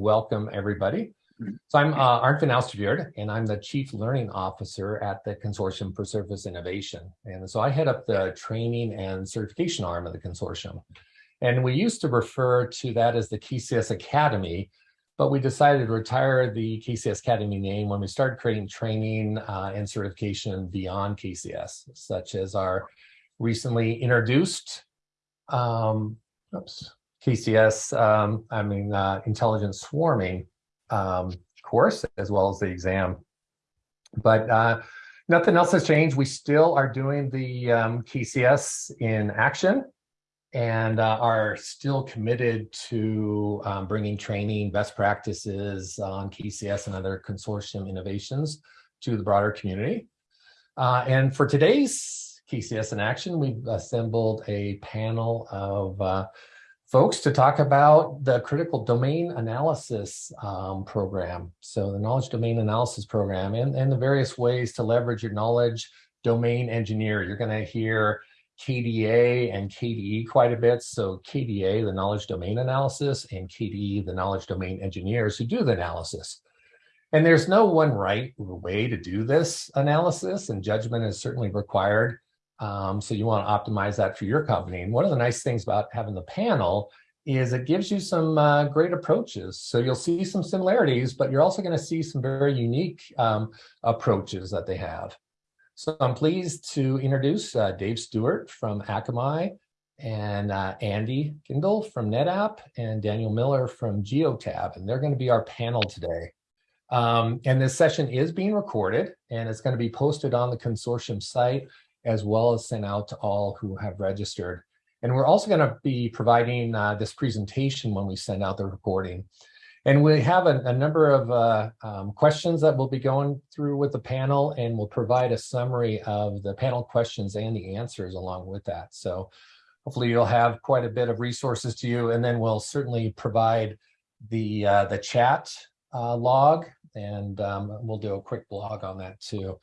welcome everybody. So I'm uh, Arndt van Alsterveert, and I'm the Chief Learning Officer at the Consortium for Service Innovation. And so I head up the training and certification arm of the consortium. And we used to refer to that as the KCS Academy, but we decided to retire the KCS Academy name when we started creating training uh, and certification beyond KCS, such as our recently introduced um, oops, KCS, um, I mean, uh, intelligent swarming um, course, as well as the exam. But uh, nothing else has changed. We still are doing the um, KCS in action and uh, are still committed to um, bringing training, best practices on KCS and other consortium innovations to the broader community. Uh, and for today's KCS in action, we've assembled a panel of uh, folks to talk about the critical domain analysis um, program. So the knowledge domain analysis program and, and the various ways to leverage your knowledge domain engineer. You're going to hear KDA and KDE quite a bit. So KDA, the knowledge domain analysis, and KDE, the knowledge domain engineers who do the analysis. And there's no one right way to do this analysis, and judgment is certainly required. Um, so you want to optimize that for your company. And one of the nice things about having the panel is it gives you some uh, great approaches. So you'll see some similarities, but you're also going to see some very unique um, approaches that they have. So I'm pleased to introduce uh, Dave Stewart from Akamai and uh, Andy Kindle from NetApp and Daniel Miller from Geotab, and they're going to be our panel today. Um, and this session is being recorded and it's going to be posted on the consortium site as well as sent out to all who have registered. And we're also going to be providing uh, this presentation when we send out the recording. And we have a, a number of uh, um, questions that we'll be going through with the panel, and we'll provide a summary of the panel questions and the answers along with that. So hopefully you'll have quite a bit of resources to you, and then we'll certainly provide the, uh, the chat uh, log, and um, we'll do a quick blog on that too.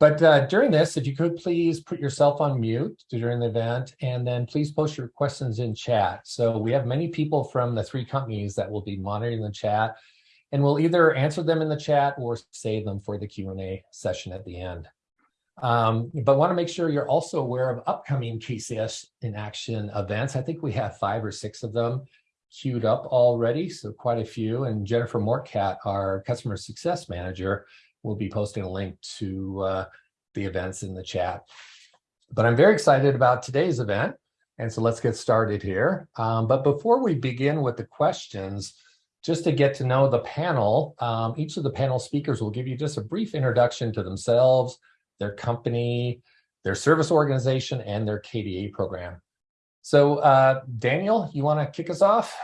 But uh, during this, if you could please put yourself on mute during the event, and then please post your questions in chat. So we have many people from the three companies that will be monitoring the chat, and we'll either answer them in the chat or save them for the Q&A session at the end. Um, but want to make sure you're also aware of upcoming KCS in action events. I think we have five or six of them queued up already, so quite a few. And Jennifer Mortcat, our customer success manager, we'll be posting a link to uh, the events in the chat. But I'm very excited about today's event. And so let's get started here. Um, but before we begin with the questions, just to get to know the panel, um, each of the panel speakers will give you just a brief introduction to themselves, their company, their service organization, and their KDA program. So uh, Daniel, you want to kick us off?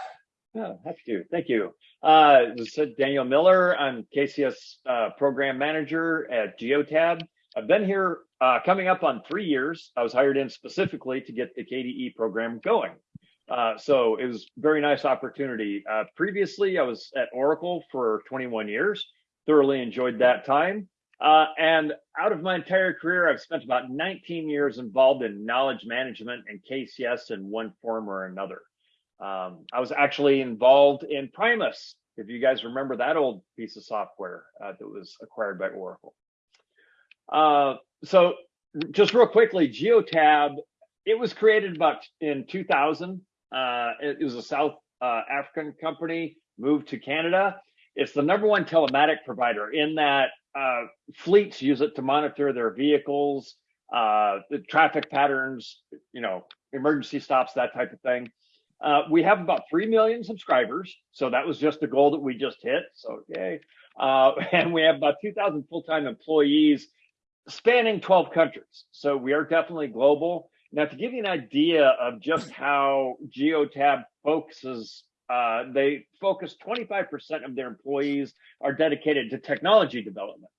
Yeah, happy to. Thank you. Uh, this is Daniel Miller. I'm KCS uh, program manager at Geotab. I've been here uh, coming up on three years. I was hired in specifically to get the KDE program going. Uh, so it was very nice opportunity. Uh, previously, I was at Oracle for 21 years, thoroughly enjoyed that time. Uh, and out of my entire career, I've spent about 19 years involved in knowledge management and KCS in one form or another. Um, I was actually involved in Primus, if you guys remember that old piece of software uh, that was acquired by Oracle. Uh, so just real quickly, Geotab, it was created about in 2000. Uh, it, it, was a South uh, African company, moved to Canada. It's the number one telematic provider in that uh, fleets use it to monitor their vehicles, uh, the traffic patterns, you know, emergency stops, that type of thing. Uh, we have about 3 million subscribers. So that was just a goal that we just hit. So, yay. Uh, and we have about 2,000 full-time employees spanning 12 countries. So we are definitely global. Now, to give you an idea of just how Geotab focuses, uh, they focus 25% of their employees are dedicated to technology development.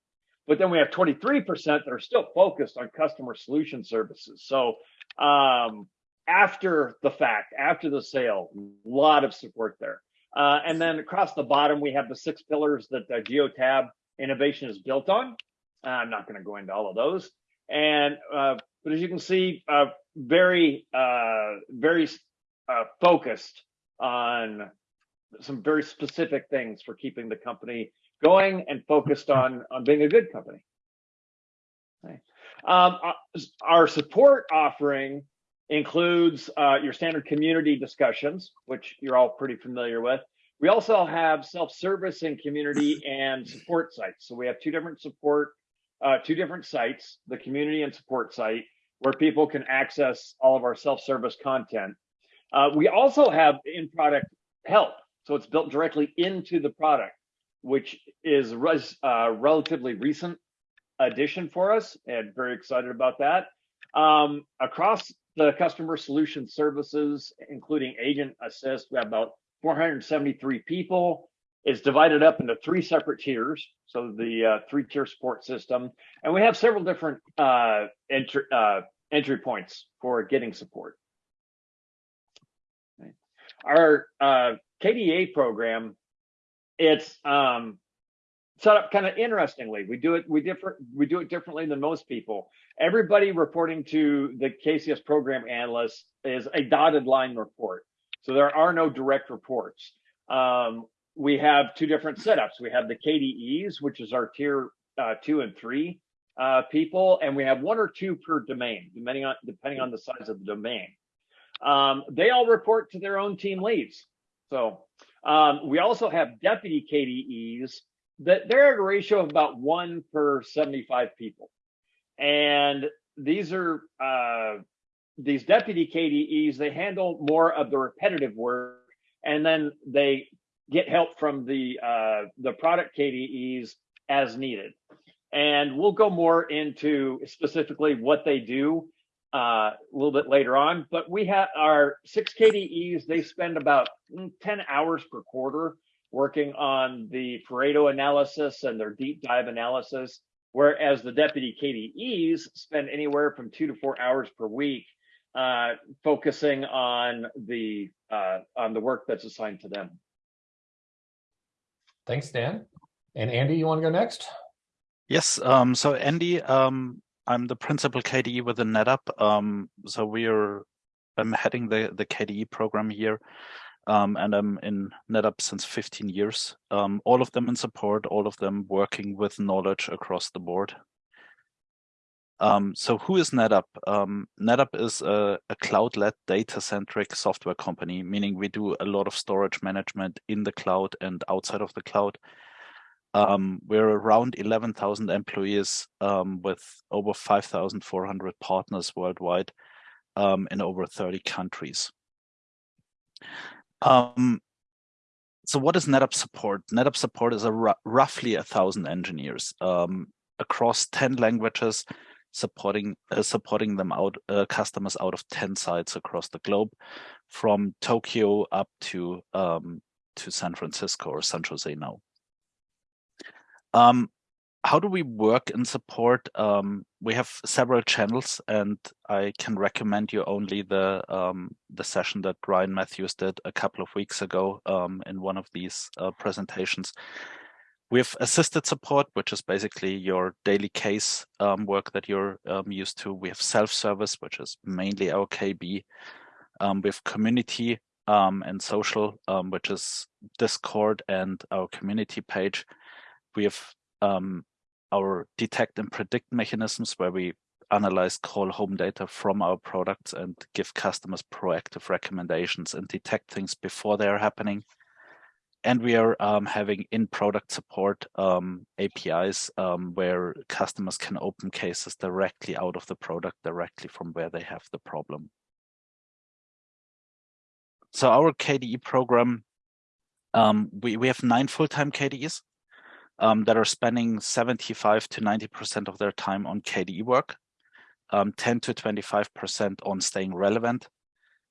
But then we have 23% that are still focused on customer solution services. So um, after the fact, after the sale, a lot of support there. Uh, and then across the bottom, we have the six pillars that the GeoTab innovation is built on. Uh, I'm not going to go into all of those. And uh, but as you can see, uh, very uh, very focused on some very specific things for keeping the company going and focused on on being a good company. Okay. Um, our support offering includes uh, your standard community discussions, which you're all pretty familiar with. We also have self-service and community and support sites. So we have two different support, uh, two different sites, the community and support site, where people can access all of our self-service content. Uh, we also have in-product help. So it's built directly into the product, which is res, uh, relatively recent addition for us and very excited about that. Um, across the customer solution services, including agent assist, we have about 473 people. It's divided up into three separate tiers. So the uh, three tier support system, and we have several different uh, entry, uh, entry points for getting support. Our uh, KDA program, it's um, set up kind of interestingly. We do it we different we do it differently than most people. Everybody reporting to the KCS program analyst is a dotted line report. So there are no direct reports. Um, we have two different setups. We have the KDEs, which is our tier uh, two and three uh, people, and we have one or two per domain, depending on depending on the size of the domain. Um, they all report to their own team leads. So um, we also have deputy KDEs that they're at a ratio of about one per 75 people. And these are uh, these deputy KDEs, they handle more of the repetitive work and then they get help from the uh, the product KDEs as needed. And we'll go more into specifically what they do uh, a little bit later on. But we have our six KDEs, they spend about mm, 10 hours per quarter working on the Pareto analysis and their deep dive analysis, whereas the deputy KDEs spend anywhere from two to four hours per week uh, focusing on the uh, on the work that's assigned to them. Thanks, Dan. And Andy, you want to go next? Yes. Um, so Andy, um, I'm the principal KDE within NetApp. Um, so we are, I'm heading the the KDE program here. Um, and I'm in NetApp since 15 years. Um, all of them in support, all of them working with knowledge across the board. Um, so who is NetApp? Um, NetApp is a, a cloud-led data-centric software company, meaning we do a lot of storage management in the cloud and outside of the cloud. Um, we're around 11,000 employees um, with over 5,400 partners worldwide in over 30 countries. Um, so what is NetApp support? NetApp support is a roughly a thousand engineers um, across 10 languages supporting uh, supporting them out uh, customers out of 10 sites across the globe from Tokyo up to um, to San Francisco or San Jose now. Um, how do we work in support? Um, we have several channels, and I can recommend you only the um, the session that Ryan Matthews did a couple of weeks ago um, in one of these uh, presentations. We have assisted support, which is basically your daily case um, work that you're um, used to. We have self-service, which is mainly our KB. Um, we have community and social, which is Discord and our community page. We have um, our detect and predict mechanisms where we analyze call home data from our products and give customers proactive recommendations and detect things before they are happening and we are um, having in-product support um, APIs um, where customers can open cases directly out of the product, directly from where they have the problem. So our KDE program, um, we, we have nine full-time KDEs um, that are spending 75 to 90% of their time on KDE work, um, 10 to 25% on staying relevant,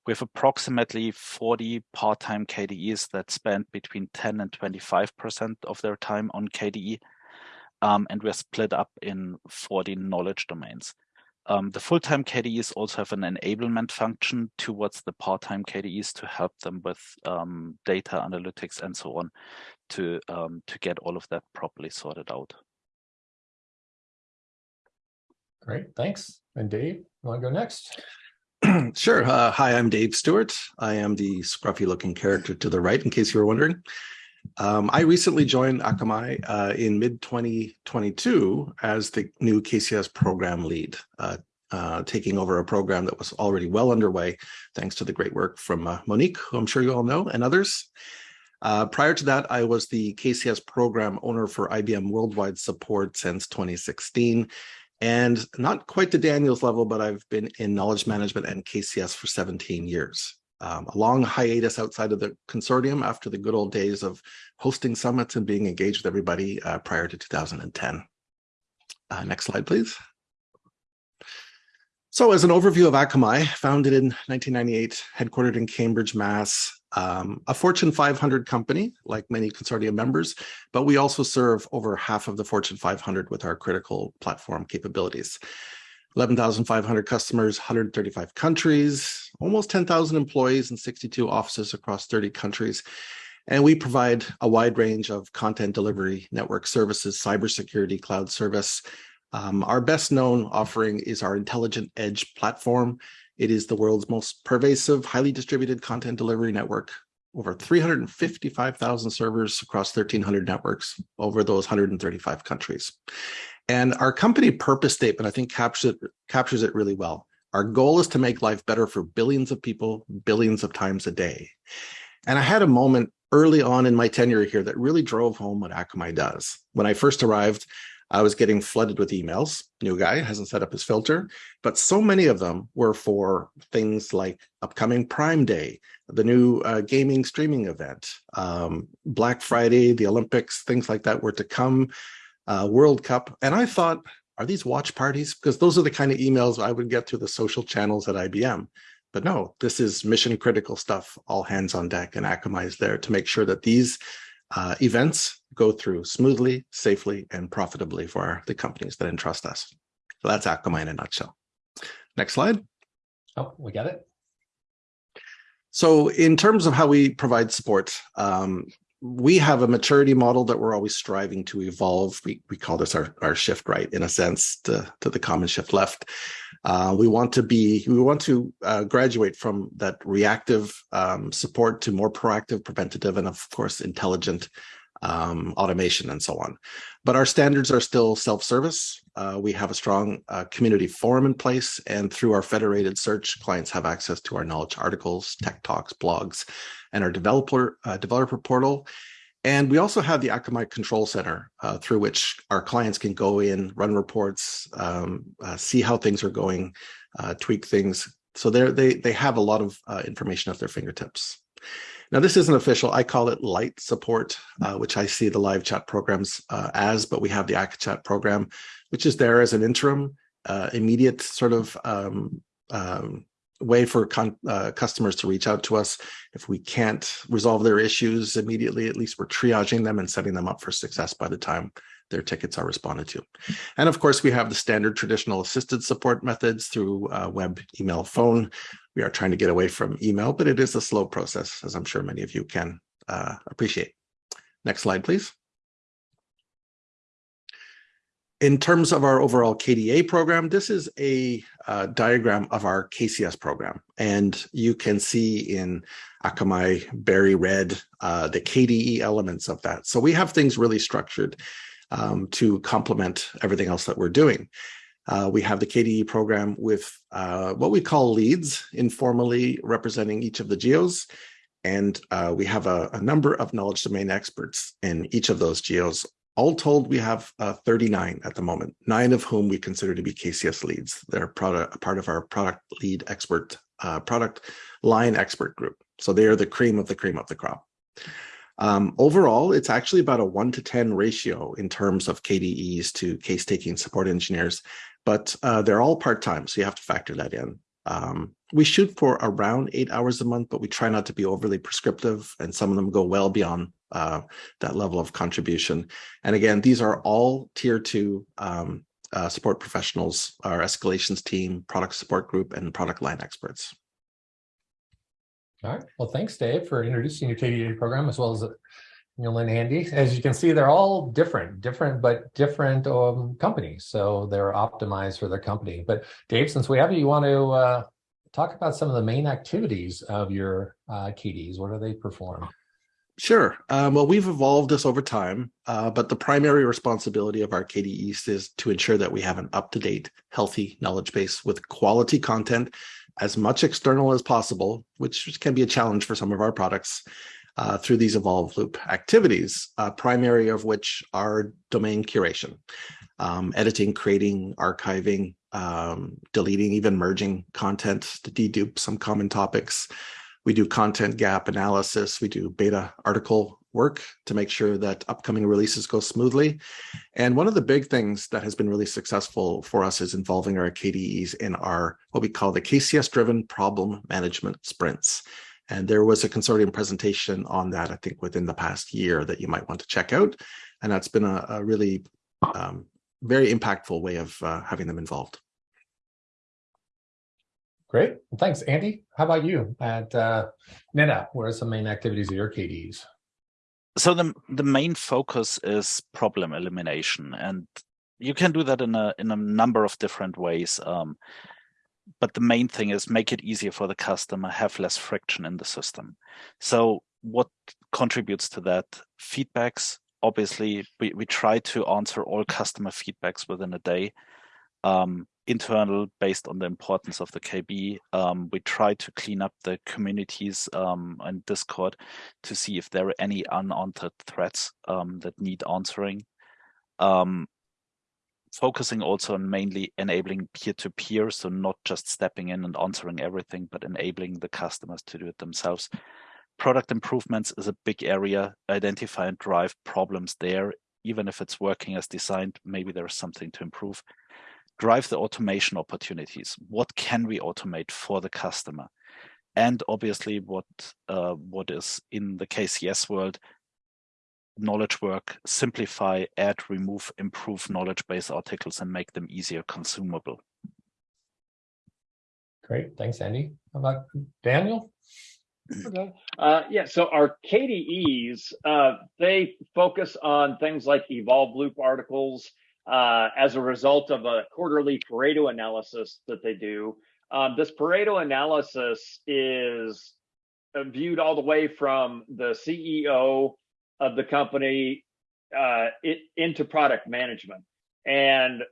we have approximately 40 part-time KDEs that spend between 10 and 25% of their time on KDE. Um, and we're split up in 40 knowledge domains. Um, the full-time KDEs also have an enablement function towards the part-time KDEs to help them with um, data analytics and so on to, um, to get all of that properly sorted out. Great, thanks. And Dave, you want to go next? Sure. Uh, hi, I'm Dave Stewart. I am the scruffy looking character to the right, in case you were wondering. Um, I recently joined Akamai uh, in mid 2022 as the new KCS program lead, uh, uh, taking over a program that was already well underway, thanks to the great work from uh, Monique, who I'm sure you all know, and others. Uh, prior to that, I was the KCS program owner for IBM Worldwide Support since 2016, and not quite to Daniel's level, but I've been in knowledge management and KCS for 17 years. Um, a long hiatus outside of the consortium after the good old days of hosting summits and being engaged with everybody uh, prior to 2010. Uh, next slide, please. So as an overview of Akamai, founded in 1998, headquartered in Cambridge, Mass, um, a Fortune 500 company, like many consortium members, but we also serve over half of the Fortune 500 with our critical platform capabilities. 11,500 customers, 135 countries, almost 10,000 employees and 62 offices across 30 countries. And we provide a wide range of content delivery, network services, cybersecurity, cloud service. Um, our best known offering is our Intelligent Edge platform. It is the world's most pervasive, highly distributed content delivery network, over 355,000 servers across 1,300 networks over those 135 countries. And our company purpose statement, I think, captures it, captures it really well. Our goal is to make life better for billions of people, billions of times a day. And I had a moment early on in my tenure here that really drove home what Akamai does. When I first arrived, I was getting flooded with emails. New guy hasn't set up his filter, but so many of them were for things like upcoming Prime Day, the new uh, gaming streaming event, um, Black Friday, the Olympics, things like that were to come, uh, World Cup. And I thought, are these watch parties? Because those are the kind of emails I would get through the social channels at IBM. But no, this is mission critical stuff, all hands on deck, and Akamai is there to make sure that these uh, events go through smoothly, safely, and profitably for the companies that entrust us. So that's Akamai in a nutshell. Next slide. Oh, we got it. So in terms of how we provide support, um, we have a maturity model that we're always striving to evolve. We, we call this our, our shift right, in a sense, to, to the common shift left. Uh, we want to be, we want to uh, graduate from that reactive um, support to more proactive, preventative, and of course, intelligent um, automation and so on. But our standards are still self-service. Uh, we have a strong uh, community forum in place, and through our federated search, clients have access to our knowledge articles, tech talks, blogs, and our developer uh, developer portal. And we also have the Akamai Control Center uh, through which our clients can go in, run reports, um, uh, see how things are going, uh, tweak things. So they they have a lot of information at their fingertips. Now, this isn't official. I call it light support, uh, which I see the live chat programs uh, as, but we have the AkaChat program, which is there as an interim, uh, immediate sort of um, um, way for uh, customers to reach out to us. If we can't resolve their issues immediately, at least we're triaging them and setting them up for success by the time their tickets are responded to. And of course, we have the standard traditional assisted support methods through uh, web, email, phone. We are trying to get away from email, but it is a slow process, as I'm sure many of you can uh, appreciate. Next slide, please. In terms of our overall KDA program, this is a uh, diagram of our KCS program. And you can see in Akamai berry red uh, the KDE elements of that. So we have things really structured um, to complement everything else that we're doing. Uh, we have the KDE program with uh, what we call leads, informally representing each of the geos. And uh, we have a, a, number of knowledge domain experts in each of those geos all told, we have uh, 39 at the moment, nine of whom we consider to be KCS leads. They're product, part of our product lead expert, uh, product line expert group. So they are the cream of the cream of the crop. Um, overall, it's actually about a one to 10 ratio in terms of KDEs to case taking support engineers, but uh, they're all part-time, so you have to factor that in. Um, we shoot for around eight hours a month, but we try not to be overly prescriptive, and some of them go well beyond uh, that level of contribution. And again, these are all tier two um, uh, support professionals, our escalations team, product support group, and product line experts. All right. Well, thanks, Dave, for introducing your KDA program as well as Neil and Andy. As you can see, they're all different, different, but different um, companies. So they're optimized for their company. But Dave, since we have you, you want to uh, talk about some of the main activities of your uh, KDs. What do they perform? Sure. Um, well, we've evolved this over time, uh, but the primary responsibility of our KDEs is to ensure that we have an up-to-date, healthy knowledge base with quality content, as much external as possible, which can be a challenge for some of our products uh, through these evolve loop activities, uh, primary of which are domain curation, um, editing, creating, archiving, um, deleting, even merging content to dedupe some common topics, we do content gap analysis. We do beta article work to make sure that upcoming releases go smoothly. And one of the big things that has been really successful for us is involving our KDEs in our what we call the KCS driven problem management sprints. And there was a consortium presentation on that, I think, within the past year that you might want to check out. And that's been a, a really um, very impactful way of uh, having them involved. Great. Well, thanks, Andy. How about you at uh, NetApp? What are some main activities of your KDs? So the the main focus is problem elimination, and you can do that in a in a number of different ways. Um, but the main thing is make it easier for the customer, have less friction in the system. So what contributes to that? Feedbacks. Obviously, we, we try to answer all customer feedbacks within a day. Um, internal based on the importance of the KB. Um, we try to clean up the communities um, and Discord to see if there are any unanswered threats um, that need answering. Um, focusing also on mainly enabling peer-to-peer, -peer, so not just stepping in and answering everything, but enabling the customers to do it themselves. Product improvements is a big area. Identify and drive problems there. Even if it's working as designed, maybe there's something to improve drive the automation opportunities. What can we automate for the customer? And obviously what, uh, what is in the KCS world, knowledge work, simplify, add, remove, improve knowledge base articles and make them easier consumable. Great, thanks, Andy. How about Daniel? Okay. Uh, yeah, so our KDEs, uh, they focus on things like evolve loop articles, uh, as a result of a quarterly Pareto analysis that they do. Um, this Pareto analysis is uh, viewed all the way from the CEO of the company uh, it, into product management. And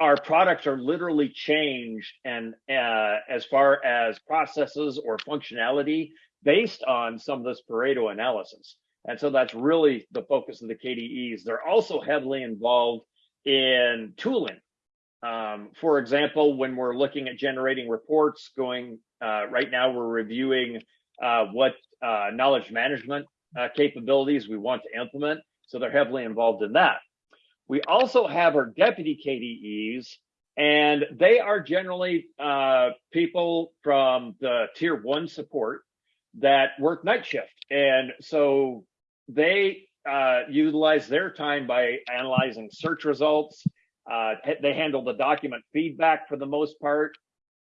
our products are literally changed and uh, as far as processes or functionality based on some of this Pareto analysis. And so that's really the focus of the KDEs. They're also heavily involved in tooling. Um, for example, when we're looking at generating reports going, uh, right now we're reviewing uh, what uh, knowledge management uh, capabilities we want to implement. So they're heavily involved in that. We also have our deputy KDEs, and they are generally uh, people from the tier one support that work night shift. And so they uh, utilize their time by analyzing search results. Uh, they handle the document feedback for the most part.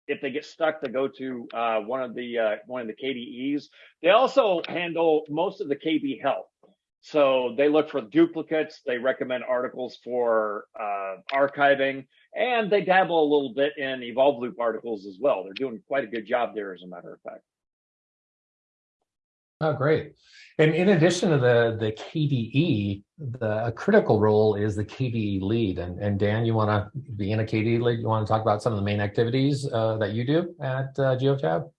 If they get stuck, they go to uh, one of the uh, one of the KDEs. They also handle most of the KB help. So they look for duplicates. They recommend articles for uh, archiving, and they dabble a little bit in Evolve Loop articles as well. They're doing quite a good job there, as a matter of fact. Oh, great. And in addition to the, the KDE, the a critical role is the KDE lead. And, and Dan, you want to be in a KDE lead? You want to talk about some of the main activities uh, that you do at uh, GeoTab?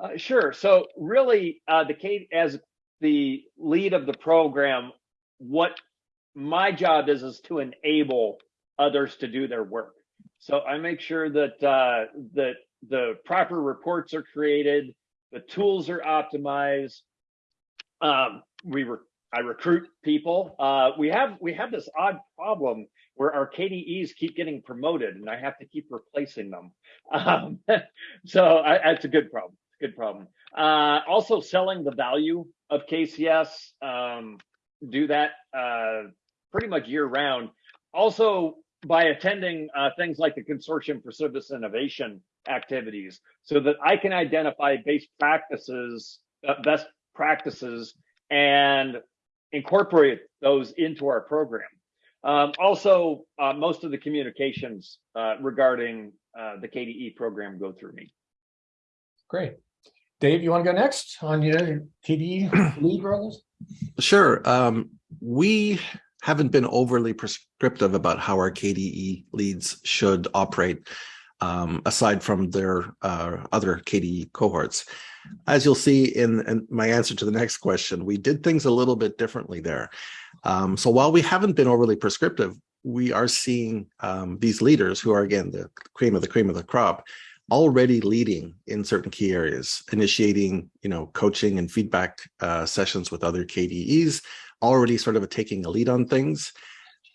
Uh, sure. So really, uh, the K as the lead of the program, what my job is is to enable others to do their work. So I make sure that uh, that the proper reports are created, the tools are optimized, um, we were I recruit people. Uh, we have we have this odd problem where our KDEs keep getting promoted, and I have to keep replacing them. Um, so I, it's a good problem. Good problem. Uh, also, selling the value of KCS. Um, do that uh, pretty much year round. Also, by attending uh, things like the Consortium for Service Innovation activities, so that I can identify best practices, uh, best practices and incorporate those into our program. Um, also, uh, most of the communications uh, regarding uh, the KDE program go through me. Great. Dave, you want to go next on your KDE lead roles? Sure. Um, we haven't been overly prescriptive about how our KDE leads should operate, um, aside from their uh, other KDE cohorts. As you'll see in, in, my answer to the next question, we did things a little bit differently there. Um, so while we haven't been overly prescriptive, we are seeing um, these leaders who are, again, the cream of the cream of the crop, already leading in certain key areas, initiating, you know, coaching and feedback uh, sessions with other KDEs, already sort of taking a lead on things.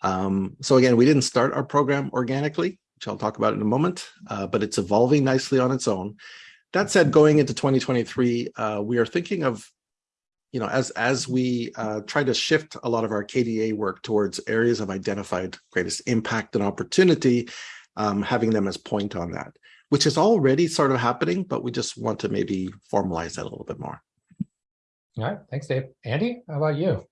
Um, so again, we didn't start our program organically, which I'll talk about in a moment, uh, but it's evolving nicely on its own. That said, going into 2023, uh, we are thinking of, you know, as as we uh, try to shift a lot of our KDA work towards areas of identified greatest impact and opportunity, um, having them as point on that which is already sort of happening, but we just want to maybe formalize that a little bit more. All right, thanks, Dave. Andy, how about you?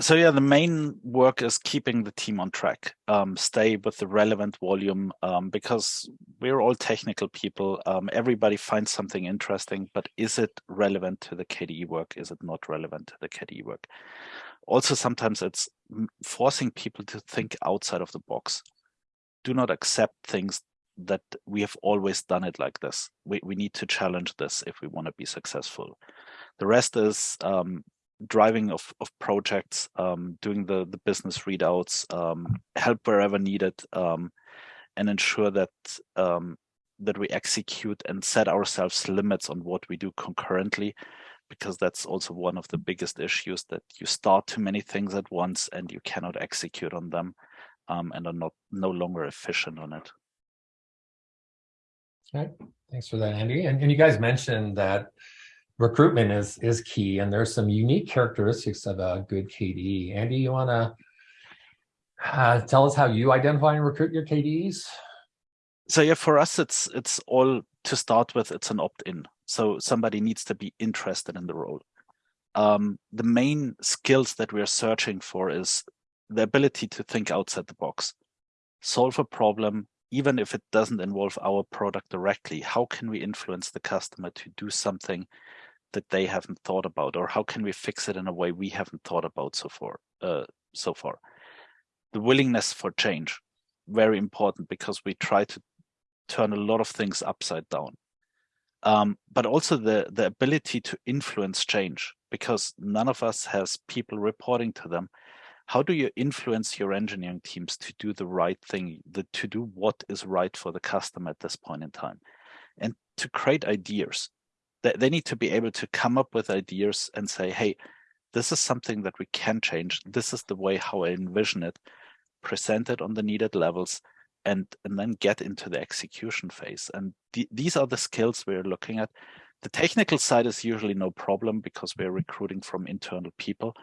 So yeah, the main work is keeping the team on track, um, stay with the relevant volume, um, because we're all technical people. Um, everybody finds something interesting, but is it relevant to the KDE work? Is it not relevant to the KDE work? Also, sometimes it's forcing people to think outside of the box. Do not accept things that we have always done it like this. We, we need to challenge this if we want to be successful. The rest is um, driving of, of projects, um, doing the, the business readouts, um, help wherever needed, um, and ensure that um, that we execute and set ourselves limits on what we do concurrently, because that's also one of the biggest issues that you start too many things at once and you cannot execute on them um, and are not no longer efficient on it. Okay, thanks for that, Andy. And, and you guys mentioned that recruitment is is key, and there's some unique characteristics of a good KDE. Andy, you want to uh, tell us how you identify and recruit your KDEs? So yeah, for us, it's it's all to start with. It's an opt-in, so somebody needs to be interested in the role. Um, the main skills that we're searching for is the ability to think outside the box, solve a problem, even if it doesn't involve our product directly, how can we influence the customer to do something that they haven't thought about, or how can we fix it in a way we haven't thought about so far? Uh, so far, the willingness for change, very important because we try to turn a lot of things upside down. Um, but also the the ability to influence change, because none of us has people reporting to them how do you influence your engineering teams to do the right thing, the, to do what is right for the customer at this point in time? And to create ideas. They, they need to be able to come up with ideas and say, hey, this is something that we can change. This is the way how I envision it, present it on the needed levels, and, and then get into the execution phase. And the, these are the skills we're looking at. The technical side is usually no problem because we're recruiting from internal people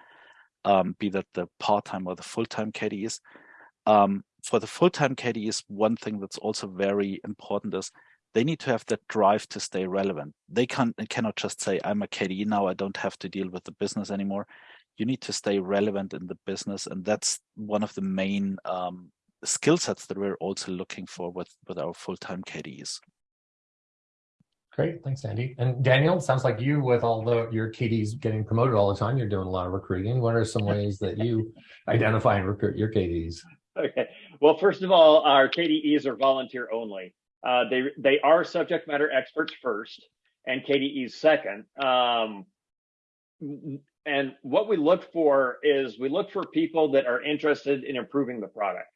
um, be that the part-time or the full-time KDEs. Um, for the full-time KDEs, one thing that's also very important is they need to have that drive to stay relevant. They can't cannot just say, I'm a KDE now, I don't have to deal with the business anymore. You need to stay relevant in the business. And that's one of the main um, skill sets that we're also looking for with, with our full-time KDEs. Great, thanks, Andy. And Daniel, sounds like you, with all the your KDs getting promoted all the time, you're doing a lot of recruiting. What are some ways that you identify and recruit your KDs? Okay. Well, first of all, our KDEs are volunteer only. Uh, they they are subject matter experts first, and KDEs second. Um, and what we look for is we look for people that are interested in improving the product.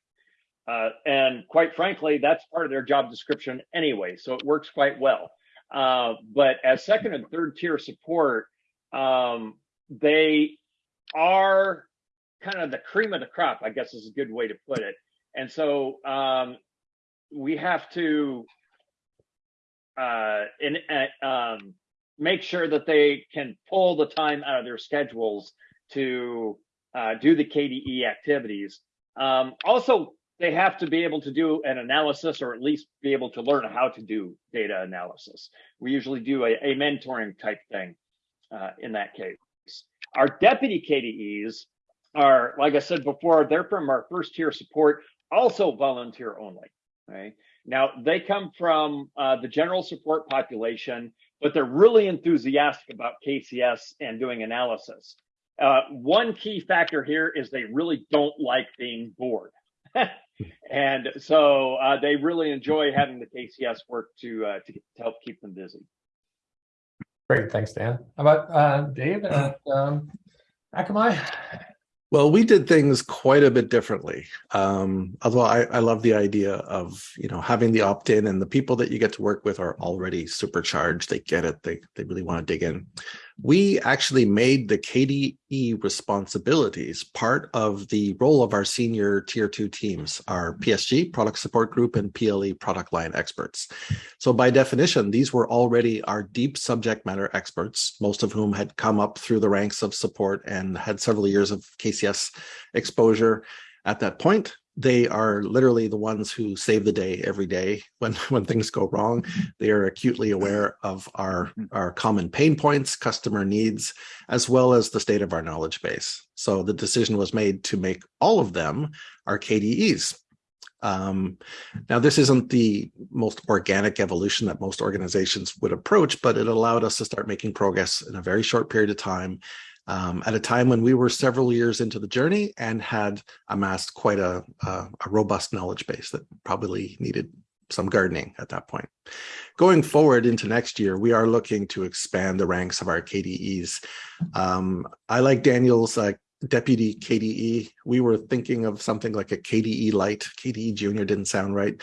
Uh, and quite frankly, that's part of their job description anyway, so it works quite well. Uh, but as second and third tier support, um, they are kind of the cream of the crop, I guess is a good way to put it. And so um, we have to uh, in, uh, um, make sure that they can pull the time out of their schedules to uh, do the KDE activities. Um, also, they have to be able to do an analysis or at least be able to learn how to do data analysis. We usually do a, a mentoring type thing uh, in that case. Our deputy KDEs are, like I said before, they're from our first tier support, also volunteer only. Right now, they come from uh, the general support population, but they're really enthusiastic about KCS and doing analysis. Uh, one key factor here is they really don't like being bored. and so uh, they really enjoy having the KCS work to, uh, to, to help keep them busy. Great, thanks, Dan. How about uh, Dave at um, Akamai? Well, we did things quite a bit differently. Um, although I, I love the idea of you know having the opt-in and the people that you get to work with are already supercharged. They get it. They they really want to dig in. We actually made the KDE responsibilities part of the role of our senior tier two teams, our PSG product support group and PLE product line experts. So by definition, these were already our deep subject matter experts, most of whom had come up through the ranks of support and had several years of KCS exposure at that point they are literally the ones who save the day every day when when things go wrong. They are acutely aware of our our common pain points customer needs as well as the state of our knowledge base. So the decision was made to make all of them our kdes um, now this isn't the most organic evolution that most organizations would approach but it allowed us to start making progress in a very short period of time um, at a time when we were several years into the journey and had amassed quite a, a, a, robust knowledge base that probably needed some gardening at that point. Going forward into next year, we are looking to expand the ranks of our KDEs. Um, I like Daniel's uh, deputy KDE. We were thinking of something like a KDE light. KDE junior didn't sound right.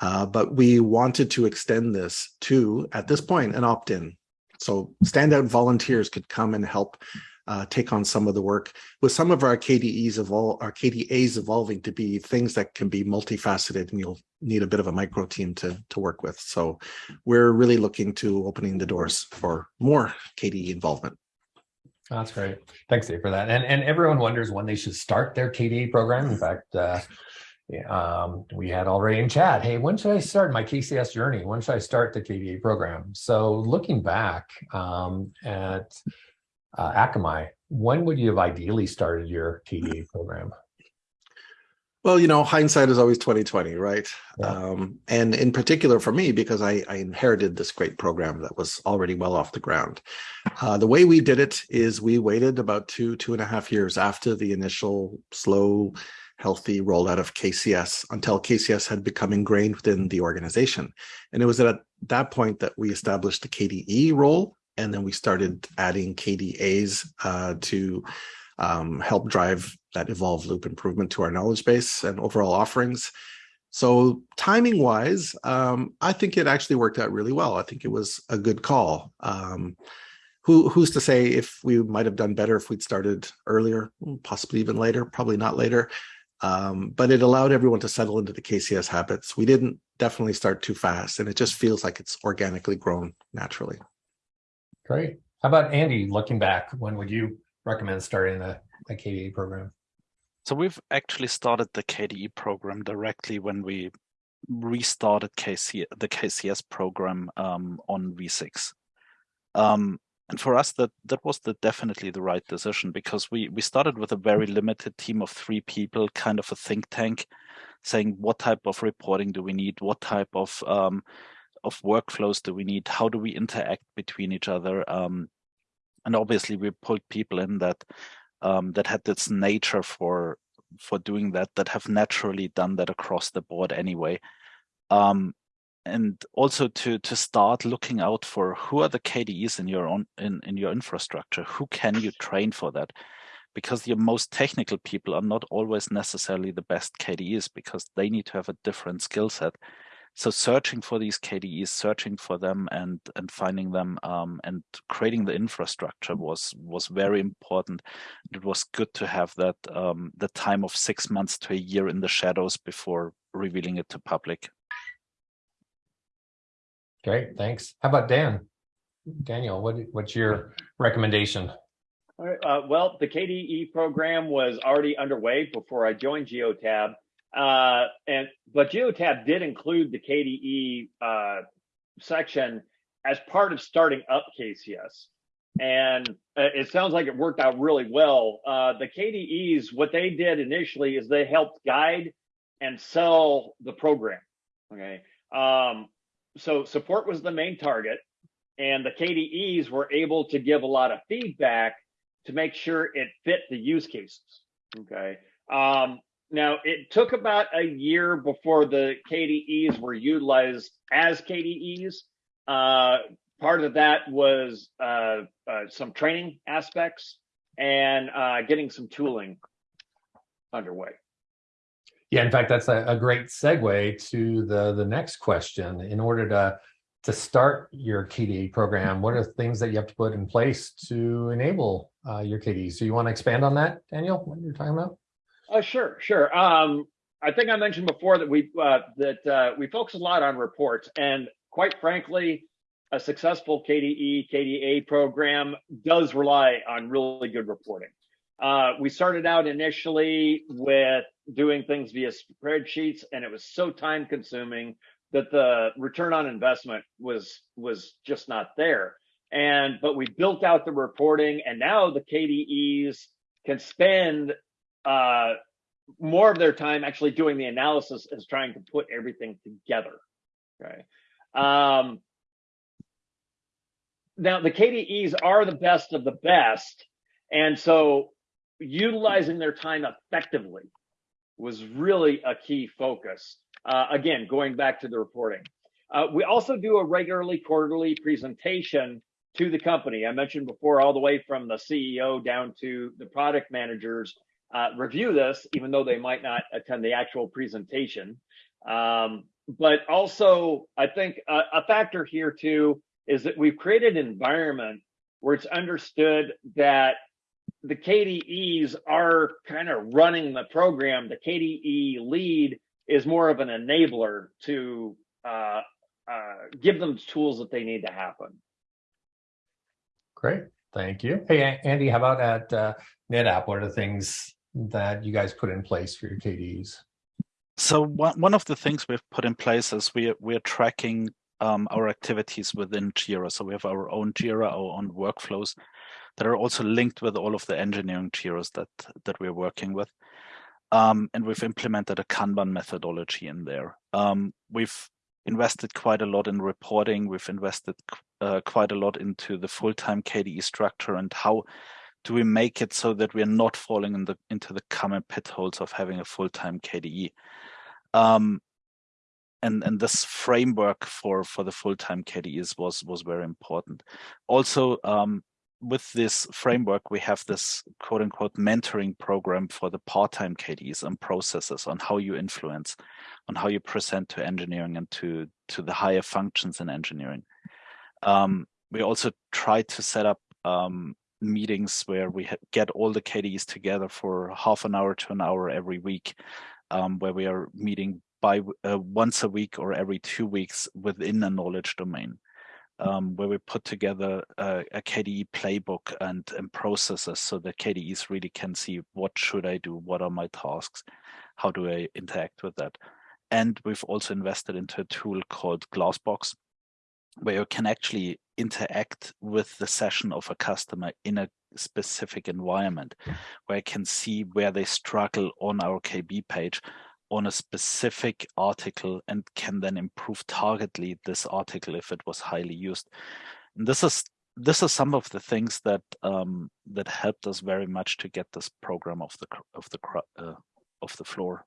Uh, but we wanted to extend this to, at this point, an opt-in. So standout volunteers could come and help uh, take on some of the work with some of our KDEs evol our KDAs evolving to be things that can be multifaceted and you'll need a bit of a micro team to, to work with. So we're really looking to opening the doors for more KDE involvement. That's great. Thanks, Dave, for that. And, and everyone wonders when they should start their KDE program. In fact, uh, um, we had already in chat, hey, when should I start my KCS journey? When should I start the KDE program? So looking back um, at uh, Akamai, when would you have ideally started your KDE program? Well, you know, hindsight is always 2020, right? Yeah. Um, and in particular for me, because I, I, inherited this great program that was already well off the ground. Uh, the way we did it is we waited about two, two and a half years after the initial slow, healthy rollout of KCS until KCS had become ingrained within the organization. And it was at that point that we established the KDE role and then we started adding KDAs uh, to um, help drive that evolve loop improvement to our knowledge base and overall offerings. So timing wise, um, I think it actually worked out really well. I think it was a good call. Um, who, who's to say if we might have done better if we'd started earlier, possibly even later, probably not later. Um, but it allowed everyone to settle into the KCS habits. We didn't definitely start too fast and it just feels like it's organically grown naturally. Great. How about Andy, looking back, when would you recommend starting the, the KDE program? So we've actually started the KDE program directly when we restarted KC, the KCS program um, on V6. Um, and for us, that that was the, definitely the right decision because we we started with a very limited team of three people, kind of a think tank, saying what type of reporting do we need, what type of um, of workflows do we need? How do we interact between each other? Um, and obviously, we pulled people in that um, that had this nature for for doing that, that have naturally done that across the board anyway. Um, and also to to start looking out for who are the KDEs in your own in, in your infrastructure, who can you train for that? Because your most technical people are not always necessarily the best KDEs because they need to have a different skill set so searching for these KDEs, searching for them and and finding them um, and creating the infrastructure was was very important. It was good to have that um, the time of six months to a year in the shadows before revealing it to public. Great, thanks. How about Dan? Daniel, what what's your recommendation? All right, uh, well, the KDE program was already underway before I joined Geotab. Uh, and but Geotab did include the KDE uh, section as part of starting up KCS. And it sounds like it worked out really well. Uh, the KDEs, what they did initially is they helped guide and sell the program. Okay. Um, so support was the main target and the KDEs were able to give a lot of feedback to make sure it fit the use cases. Okay. Um, now it took about a year before the KDEs were utilized as KDEs. Uh, part of that was uh, uh, some training aspects and uh, getting some tooling underway. Yeah, in fact, that's a, a great segue to the the next question. In order to to start your KDE program, what are things that you have to put in place to enable uh, your KDE? So you want to expand on that, Daniel? What you're talking about? Uh, sure, sure. Um, I think I mentioned before that we uh, that uh, we focus a lot on reports, and quite frankly, a successful KDE KDA program does rely on really good reporting. Uh, we started out initially with doing things via spreadsheets, and it was so time consuming that the return on investment was was just not there. And but we built out the reporting, and now the KDEs can spend uh, more of their time actually doing the analysis is trying to put everything together. Okay. Um, now the KDEs are the best of the best, and so utilizing their time effectively was really a key focus. Uh, again, going back to the reporting. Uh, we also do a regularly quarterly presentation to the company. I mentioned before, all the way from the CEO down to the product managers uh, review this, even though they might not attend the actual presentation. Um, but also, I think a, a factor here too is that we've created an environment where it's understood that the KDEs are kind of running the program. The KDE lead is more of an enabler to uh, uh, give them the tools that they need to happen. Great, thank you. Hey, Andy, how about at uh, NetApp? What are the things that you guys put in place for your KDEs? So one, one of the things we've put in place is we we're tracking um, our activities within Jira. So we have our own Jira, our own workflows that are also linked with all of the engineering Jiras that that we're working with. Um, and we've implemented a Kanban methodology in there. Um, we've invested quite a lot in reporting. We've invested uh, quite a lot into the full-time KDE structure and how do we make it so that we're not falling in the, into the common pit holes of having a full-time KDE. Um, and and this framework for for the full-time KDEs was was very important. Also, um, with this framework, we have this quote unquote mentoring program for the part-time KDs and processes on how you influence, on how you present to engineering and to, to the higher functions in engineering. Um, we also try to set up um, meetings where we get all the KDs together for half an hour to an hour every week, um, where we are meeting by uh, once a week or every two weeks within a knowledge domain um, where we put together a, a, KDE playbook and, and processes so that KDEs really can see what should I do, what are my tasks, how do I interact with that. And we've also invested into a tool called Glassbox, where you can actually interact with the session of a customer in a specific environment, where I can see where they struggle on our KB page on a specific article and can then improve targetly this article if it was highly used. And this is this is some of the things that um, that helped us very much to get this program off the of the uh, off the floor.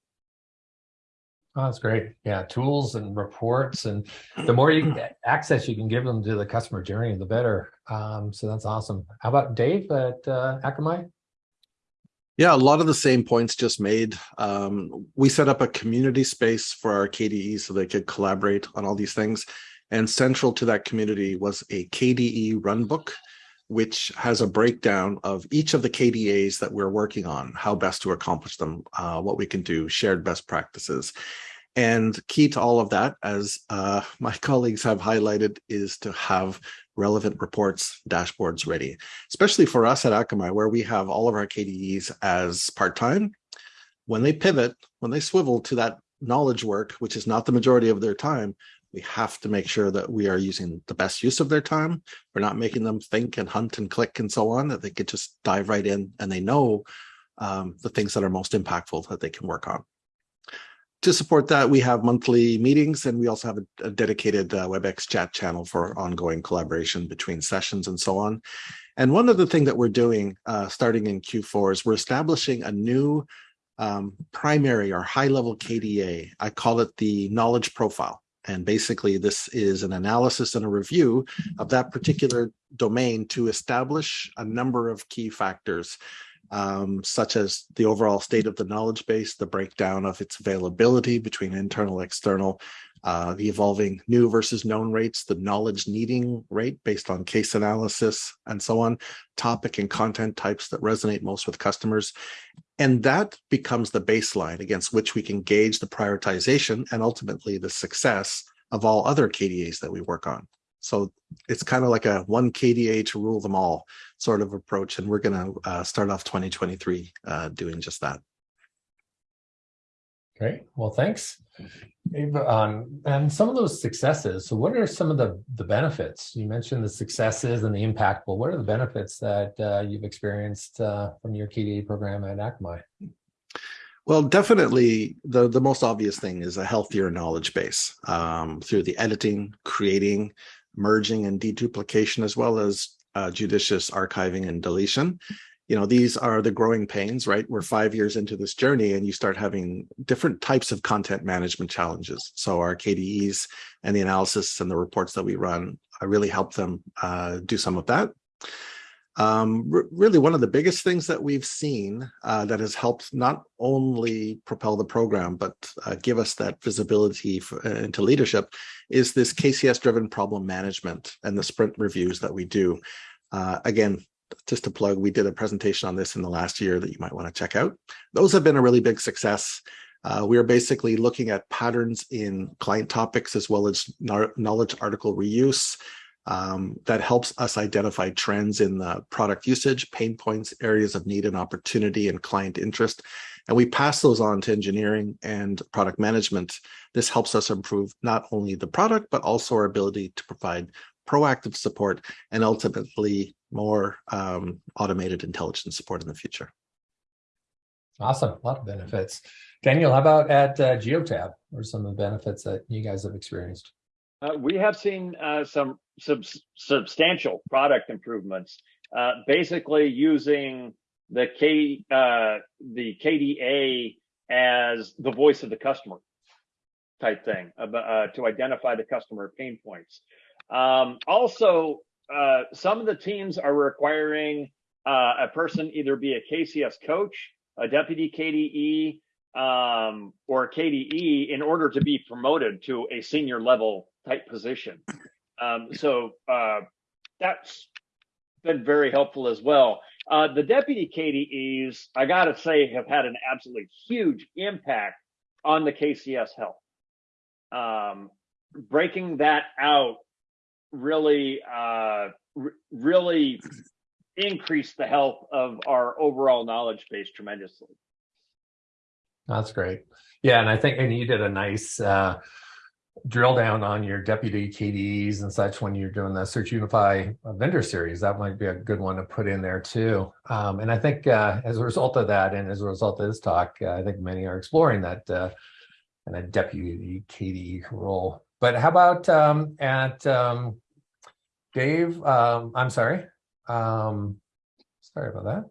Oh, that's great. Yeah, tools and reports, and the more you can access you can give them to the customer journey, the better. Um, so that's awesome. How about Dave at uh, Akamai? Yeah, a lot of the same points just made. Um, we set up a community space for our KDE so they could collaborate on all these things. And central to that community was a KDE runbook, which has a breakdown of each of the KDAs that we're working on, how best to accomplish them, uh, what we can do, shared best practices. And key to all of that, as uh, my colleagues have highlighted, is to have relevant reports, dashboards ready, especially for us at Akamai, where we have all of our KDEs as part-time. When they pivot, when they swivel to that knowledge work, which is not the majority of their time, we have to make sure that we are using the best use of their time. We're not making them think and hunt and click and so on, that they could just dive right in and they know um, the things that are most impactful that they can work on. to support that, we have monthly meetings and we also have a, a dedicated uh, WebEx chat channel for ongoing collaboration between sessions and so on. And one other thing that we're doing uh, starting in Q4 is we're establishing a new um, primary or high level KDA. I call it the knowledge profile. And basically this is an analysis and a review of that particular domain to establish a number of key factors um, such as the overall state of the knowledge base, the breakdown of its availability between internal, external, uh, the evolving new versus known rates, the knowledge needing rate based on case analysis and so on, topic and content types that resonate most with customers. And that becomes the baseline against which we can gauge the prioritization and ultimately the success of all other KDAs that we work on. So it's kind of like a one KDA to rule them all sort of approach. And we're going to uh, start off 2023 uh, doing just that. Great. Well, thanks. Um, and some of those successes. So what are some of the, the benefits? You mentioned the successes and the impact. Well, what are the benefits that uh, you've experienced uh, from your KDA program at Akamai? Well, definitely the, the most obvious thing is a healthier knowledge base um, through the editing, creating, merging and deduplication, as well as uh, judicious archiving and deletion. You know, these are the growing pains, right? We're five years into this journey and you start having different types of content management challenges. So our KDEs and the analysis and the reports that we run I really help them uh, do some of that. Um, really, one of the biggest things that we've seen uh, that has helped not only propel the program, but uh, give us that visibility for, uh, into leadership is this KCS-driven problem management and the sprint reviews that we do. Uh, again, just to plug, we did a presentation on this in the last year that you might want to check out. Those have been a really big success. Uh, we are basically looking at patterns in client topics as well as knowledge article reuse, um, that helps us identify trends in the product usage, pain points, areas of need and opportunity, and client interest. And we pass those on to engineering and product management. This helps us improve not only the product, but also our ability to provide proactive support and ultimately more um, automated intelligence support in the future. Awesome, a lot of benefits. Daniel, how about at uh, Geotab? What are some of the benefits that you guys have experienced? Uh, we have seen uh, some sub substantial product improvements, uh, basically using the K uh, the KDA as the voice of the customer type thing uh, to identify the customer pain points. Um, also, uh, some of the teams are requiring a person either be a KCS coach, a deputy KDE, um, or KDE in order to be promoted to a senior level type position. Um, so uh, that's been very helpful as well. Uh, the deputy KDEs, I got to say, have had an absolutely huge impact on the KCS health. Um, breaking that out really, uh, really increased the health of our overall knowledge base tremendously. That's great. Yeah, and I think, and you did a nice uh, drill down on your deputy KDEs and such when you're doing the SearchUnify vendor series. That might be a good one to put in there too. Um, and I think uh, as a result of that, and as a result of this talk, uh, I think many are exploring that uh, kind of deputy KDE role. But how about um, at um, Dave? Um, I'm sorry. Um, sorry about that.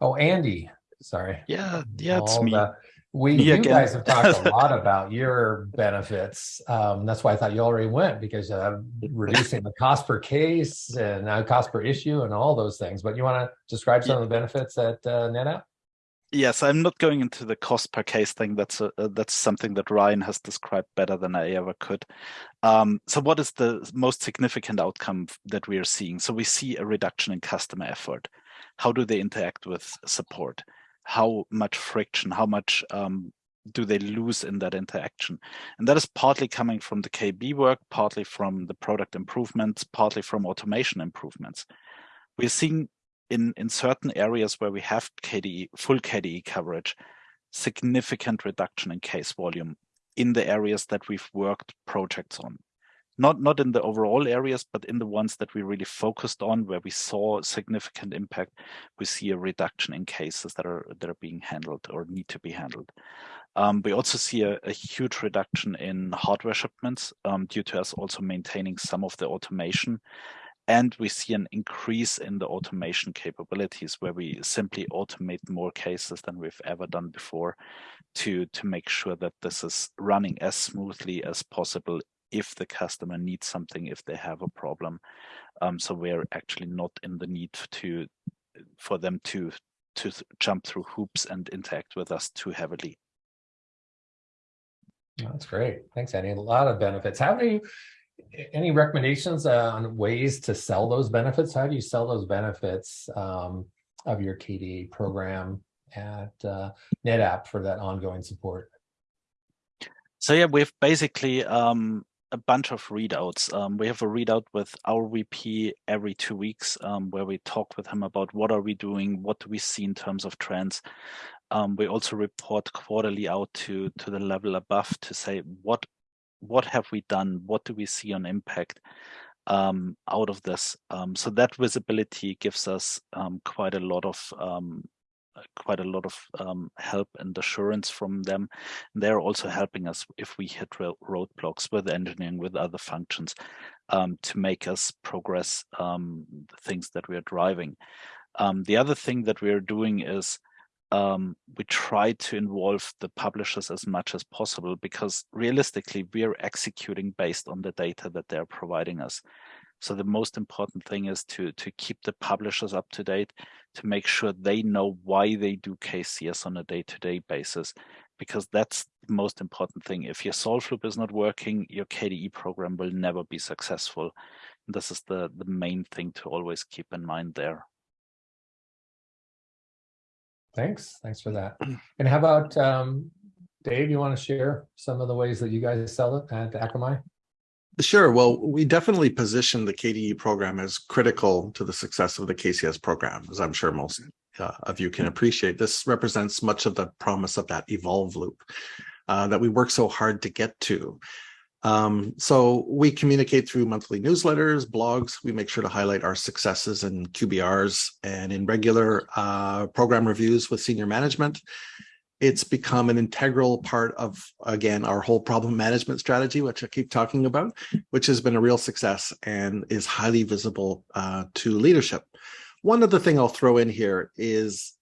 Oh, Andy. Sorry. Yeah, yeah, it's me. The, we, you guys have talked a lot about your benefits. Um, that's why I thought you already went because uh, reducing the cost per case and uh, cost per issue and all those things. But you want to describe some yeah. of the benefits at uh, NetApp? Yes, I'm not going into the cost per case thing. That's a, uh, that's something that Ryan has described better than I ever could. Um, so, what is the most significant outcome that we are seeing? So, we see a reduction in customer effort. How do they interact with support? how much friction, how much um, do they lose in that interaction? And that is partly coming from the KB work, partly from the product improvements, partly from automation improvements. We're seeing in, in certain areas where we have KDE, full KDE coverage, significant reduction in case volume in the areas that we've worked projects on. not not in the overall areas, but in the ones that we really focused on, where we saw significant impact, we see a reduction in cases that are that are being handled or need to be handled. Um, we also see a, a, huge reduction in hardware shipments um, due to us also maintaining some of the automation. And we see an increase in the automation capabilities where we simply automate more cases than we've ever done before to, to make sure that this is running as smoothly as possible if the customer needs something, if they have a problem. Um, so we're actually not in the need to for them to to jump through hoops and interact with us too heavily. That's great. Thanks, Andy. A lot of benefits. How do you, any recommendations uh, on ways to sell those benefits? How do you sell those benefits um, of your KDE program at uh, NetApp for that ongoing support? So yeah, we've basically um, a bunch of readouts. Um, we have a readout with our VP every two weeks um, where we talk with him about what are we doing, what do we see in terms of trends. Um, we also report quarterly out to to the level above to say what what have we done, what do we see on impact um, out of this. Um, so that visibility gives us um, quite a lot of quite a lot of um, help and assurance from them. And they're also helping us if we hit roadblocks with engineering, with other functions, um, to make us progress um, the things that we are driving. Um, the other thing that we are doing is um, we try to involve the publishers as much as possible because realistically, we are executing based on the data that they're providing us. So the most important thing is to, to keep the publishers up to date, to make sure they know why they do KCS on a day-to-day -day basis, because that's the most important thing. If your solve loop is not working, your KDE program will never be successful. And this is the, the main thing to always keep in mind there. Thanks. Thanks for that. And how about um, Dave? You want to share some of the ways that you guys sell it at Akamai? Sure. Well, we definitely position the KDE program as critical to the success of the KCS program, as I'm sure most uh, of you can appreciate. This represents much of the promise of that evolve loop uh, that we work so hard to get to. Um, so we communicate through monthly newsletters, blogs. We make sure to highlight our successes and QBRs and in regular uh, program reviews with senior management it's become an integral part of, again, our whole problem management strategy, which I keep talking about, which has been a real success and is highly visible uh, to leadership. One other thing I'll throw in here is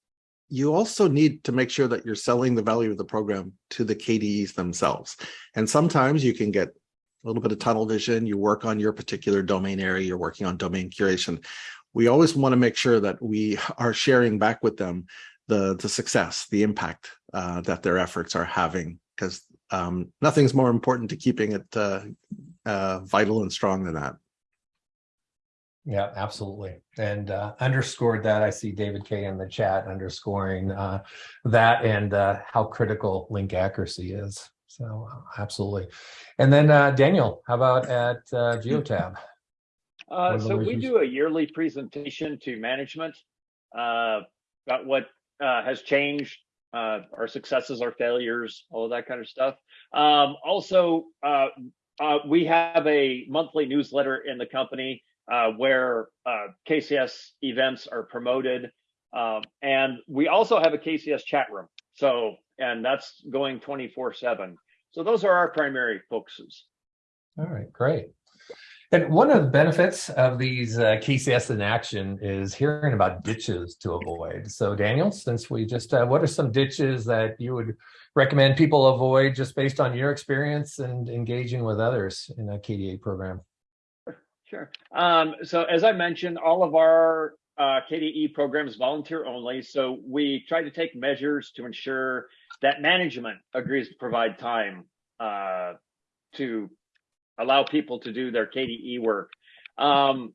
you also need to make sure that you're selling the value of the program to the KDEs themselves. And sometimes you can get a little bit of tunnel vision, you work on your particular domain area, you're working on domain curation. We always want to make sure that we are sharing back with them the the success, the impact uh, that their efforts are having, because um, nothing's more important to keeping it uh, uh, vital and strong than that. Yeah, absolutely. And uh, underscored that. I see David K in the chat underscoring uh, that and uh, how critical link accuracy is. So absolutely. And then uh, Daniel, how about at uh, Geotab? Uh, so we do a yearly presentation to management uh, about what uh, has changed, uh, our successes, our failures, all of that kind of stuff. Um, also, uh, uh we have a monthly newsletter in the company uh, where uh, KCS events are promoted. Um, and we also have a KCS chat room. So, and that's going 24 seven. So those are our primary focuses. All right, great. And one of the benefits of these uh, KCS in action is hearing about ditches to avoid. So Daniel, since we just, uh, what are some ditches that you would recommend people avoid just based on your experience and engaging with others in a KDA program? Sure. Um, so as I mentioned, all of our uh, KDE programs volunteer only. So we try to take measures to ensure that management agrees to provide time uh, to allow people to do their KDE work. Um,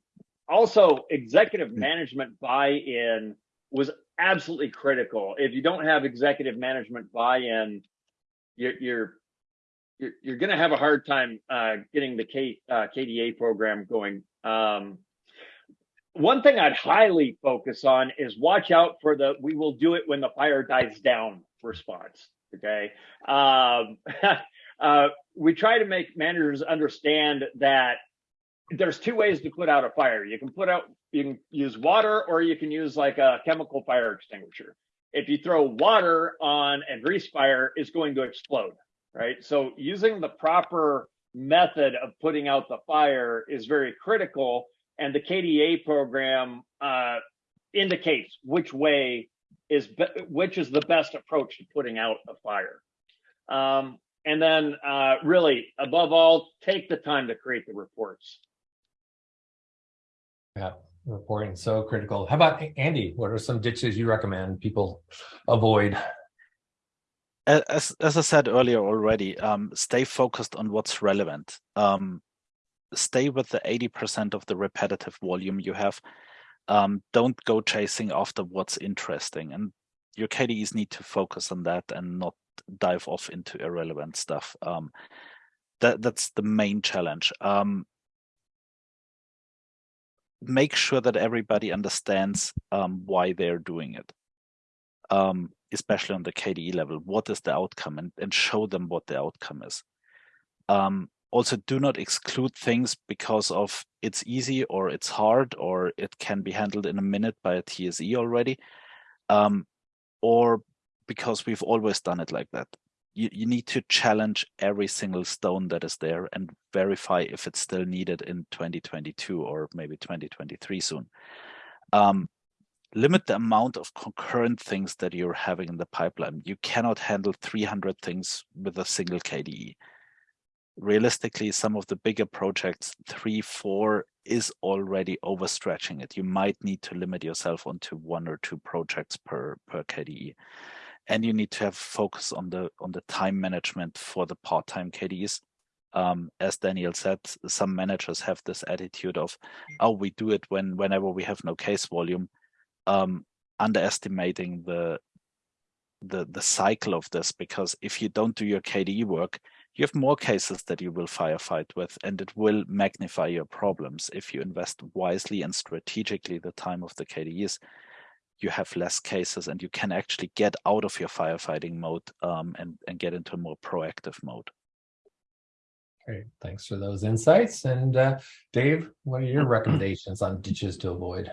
also, executive hmm. management buy-in was absolutely critical. If you don't have executive management buy-in, you're, you're you're, you're going to have a hard time uh, getting the K, uh, KDA program going. Um, one thing I'd highly focus on is watch out for the "we will do it when the fire dies down" response. Okay, um, uh, we try to make managers understand that there's two ways to put out a fire. You can put out, you can use water or you can use like a chemical fire extinguisher. If you throw water on a grease fire, it's going to explode, right? So using the proper method of putting out the fire is very critical. And the KDA program uh, indicates which way is which is the best approach to putting out a fire. Um, and then uh, really, above all, take the time to create the reports. Yeah, reporting so critical. How about Andy? What are some ditches you recommend people avoid? As, as I said earlier already, um, stay focused on what's relevant. Um, stay with the 80% of the repetitive volume you have. Um, don't go chasing after what's interesting. And your KDEs need to focus on that and not dive off into irrelevant stuff. Um, that that's the main challenge. Um, make sure that everybody understands um, why they're doing it, um, especially on the KDE level. What is the outcome, and, and show them what the outcome is. Um, also, do not exclude things because of it's easy or it's hard or it can be handled in a minute by a TSE already, um, or because we've always done it like that. You, you need to challenge every single stone that is there and verify if it's still needed in 2022 or maybe 2023 soon. Um, limit the amount of concurrent things that you're having in the pipeline. You cannot handle 300 things with a single KDE. Realistically, some of the bigger projects, three, four, is already overstretching it. You might need to limit yourself onto one or two projects per, per KDE and you need to have focus on the on the time management for the part-time KDs. Um, as Daniel said, some managers have this attitude of, oh, we do it when whenever we have no case volume, um, underestimating the the the cycle of this because if you don't do your KDE work, you have more cases that you will firefight with, and it will magnify your problems. If you invest wisely and strategically the time of the KDEs, you have less cases and you can actually get out of your firefighting mode um, and, and get into a more proactive mode. Great, thanks for those insights. And uh, Dave, what are your recommendations on ditches to avoid?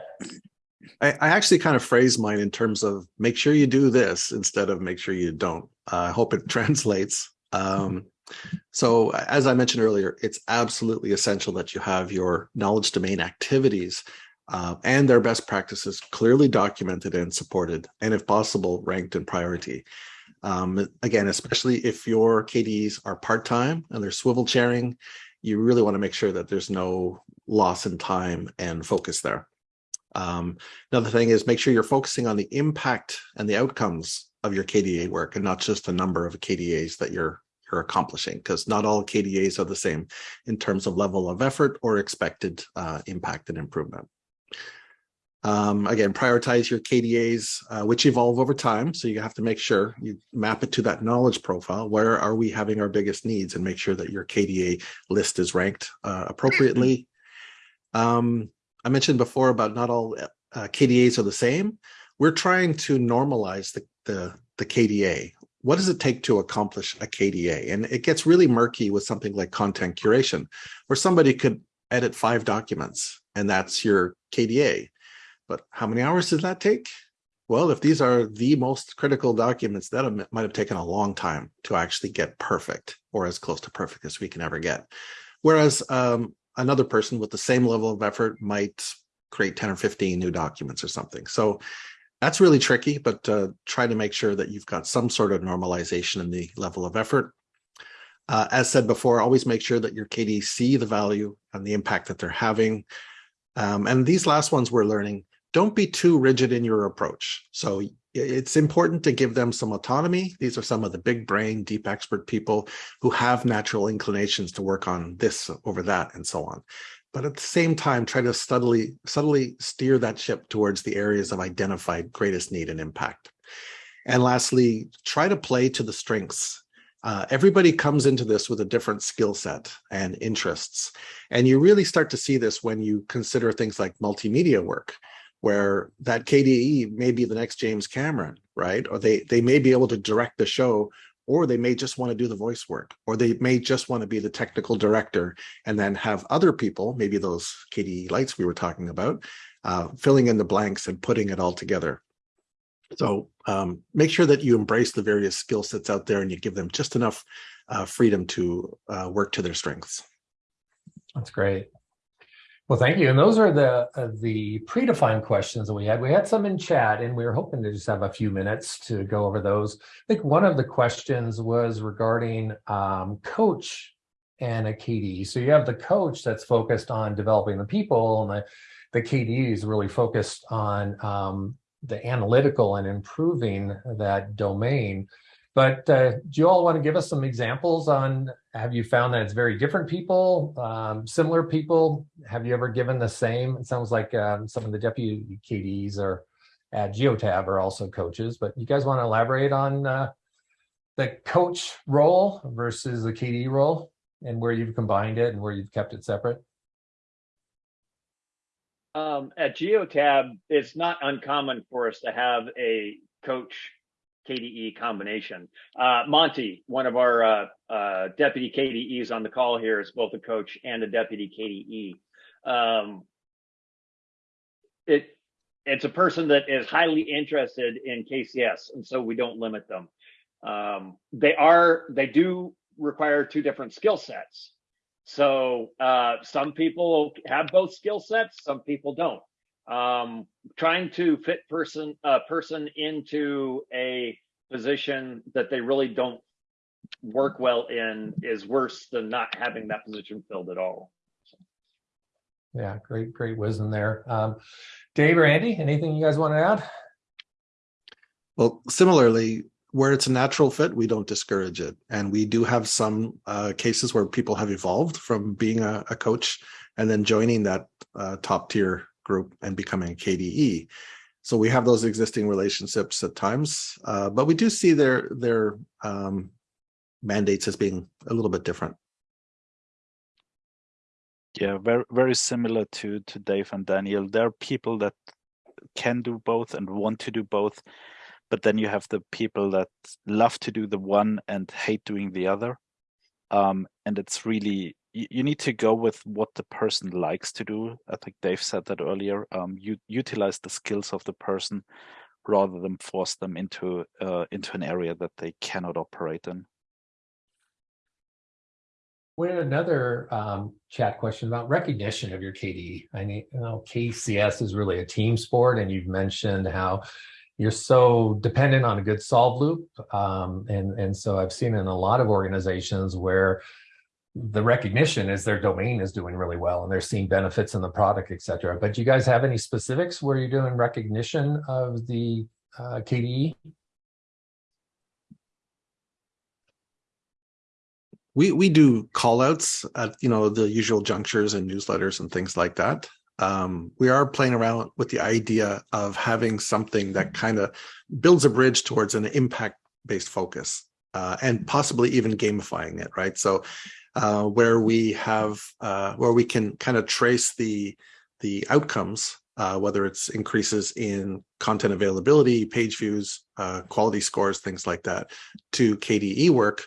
I, I, actually kind of phrase mine in terms of make sure you do this instead of make sure you don't. Uh, I hope it translates. Um, so as I mentioned earlier, it's absolutely essential that you have your knowledge domain activities uh, and their best practices clearly documented and supported, and if possible, ranked in priority. Um, again, especially if your KDs are part-time and they're swivel chairing, you really want to make sure that there's no loss in time and focus there. Um, another thing is make sure you're focusing on the impact and the outcomes of your KDA work and not just the number of KDAs that you're you're accomplishing because not all KDAs are the same in terms of level of effort or expected uh, impact and improvement. Um, again, prioritize your KDAs, uh, which evolve over time. So you have to make sure you map it to that knowledge profile. Where are we having our biggest needs and make sure that your KDA list is ranked uh, appropriately. Um, I mentioned before about not all uh, KDAs are the same. We're trying to normalize the, the, the KDA. What does it take to accomplish a KDA? And it gets really murky with something like content curation, where somebody could edit five documents and that's your KDA but how many hours does that take? Well, if these are the most critical documents, that might have taken a long time to actually get perfect or as close to perfect as we can ever get. Whereas um, another person with the same level of effort might create 10 or 15 new documents or something. So that's really tricky, but uh, try to make sure that you've got some sort of normalization in the level of effort. Uh, as said before, always make sure that your KDs see the value and the impact that they're having. Um, and these last ones we're learning, don't be too rigid in your approach. So it's important to give them some autonomy. These are some of the big brain, deep expert people who have natural inclinations to work on this over that and so on. But at the same time, try to subtly, subtly steer that ship towards the areas of identified greatest need and impact. And lastly, try to play to the strengths uh, everybody comes into this with a different skill set and interests. And you really start to see this when you consider things like multimedia work where that KDE may be the next James Cameron, right? Or they, they may be able to direct the show or they may just want to do the voice work, or they may just want to be the technical director and then have other people, maybe those KDE lights we were talking about, uh, filling in the blanks and putting it all together. So um, make sure that you embrace the various skill sets out there and you give them just enough uh, freedom to uh, work to their strengths. That's great. Well, thank you. And those are the uh, the predefined questions that we had. We had some in chat, and we were hoping to just have a few minutes to go over those. I think one of the questions was regarding um, coach and a KDE. So you have the coach that's focused on developing the people, and the the KDE is really focused on um, the analytical and improving that domain. But uh, do you all want to give us some examples on, have you found that it's very different people, um, similar people? Have you ever given the same? It sounds like um, some of the deputy KDs are at Geotab are also coaches, but you guys want to elaborate on uh, the coach role versus the KD role and where you've combined it and where you've kept it separate? Um, at Geotab, it's not uncommon for us to have a coach KDE combination. Uh, Monty, one of our uh, uh, deputy KDEs on the call here, is both a coach and a deputy KDE. Um, it it's a person that is highly interested in KCS, and so we don't limit them. Um, they are they do require two different skill sets. So uh, some people have both skill sets, some people don't um, trying to fit person a uh, person into a position that they really don't work well in is worse than not having that position filled at all. Yeah, great, great wisdom there. Um, Dave or Andy, anything you guys want to add? Well, similarly, where it's a natural fit, we don't discourage it. And we do have some uh, cases where people have evolved from being a, a coach and then joining that uh, top tier group and becoming a KDE. So we have those existing relationships at times, uh, but we do see their their um, mandates as being a little bit different. Yeah, very very similar to to Dave and Daniel. There are people that can do both and want to do both, but then you have the people that love to do the one and hate doing the other. Um, and it's really you, need to go with what the person likes to do. I think Dave said that earlier. Um, you utilize the skills of the person rather than force them into uh, into an area that they cannot operate in. We had another um, chat question about recognition of your KDE. I mean, you know, KCS is really a team sport, and you've mentioned how you're so dependent on a good solve loop. Um, and, and so I've seen in a lot of organizations where the recognition is their domain is doing really well and they're seeing benefits in the product, et cetera. But do you guys have any specifics where you're doing recognition of the uh, KDE? We, we do call outs at you know the usual junctures and newsletters and things like that. Um, we are playing around with the idea of having something that kind of builds a bridge towards an impact based focus uh, and possibly even gamifying it, right? So uh, where we have uh, where we can kind of trace the the outcomes, uh, whether it's increases in content availability, page views, uh, quality scores, things like that, to KDE work,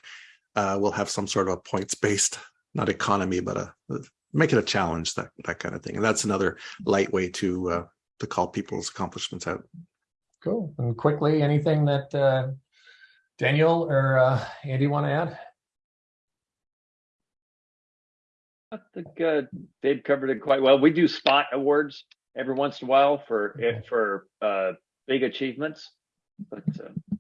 uh, we'll have some sort of a points-based, not economy, but a make it a challenge, that that kind of thing. And that's another light way to uh, to call people's accomplishments out. Cool. And quickly, anything that Daniel or Andy want to add? I think uh, Dave covered it quite well. We do spot awards every once in a while for for uh, big achievements. But uh,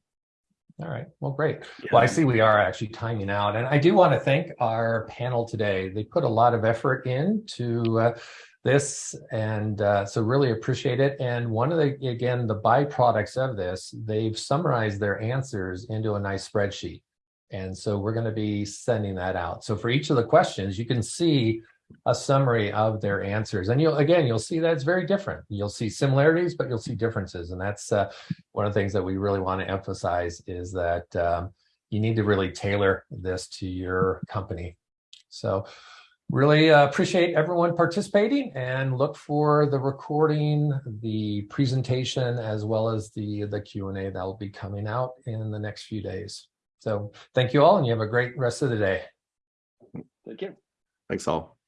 all right, well, great. Yeah. Well, I see we are actually timing out, and I do want to thank our panel today. They put a lot of effort into uh, this, and uh, so really appreciate it. And one of the again the byproducts of this, they've summarized their answers into a nice spreadsheet. And so we're going to be sending that out. So for each of the questions, you can see a summary of their answers. And you'll, again, you'll see that it's very different. You'll see similarities, but you'll see differences. And that's uh, one of the things that we really want to emphasize is that um, you need to really tailor this to your company. So really uh, appreciate everyone participating and look for the recording, the presentation, as well as the, the Q&A that will be coming out in the next few days. So thank you all and you have a great rest of the day. Thank you. Thanks all.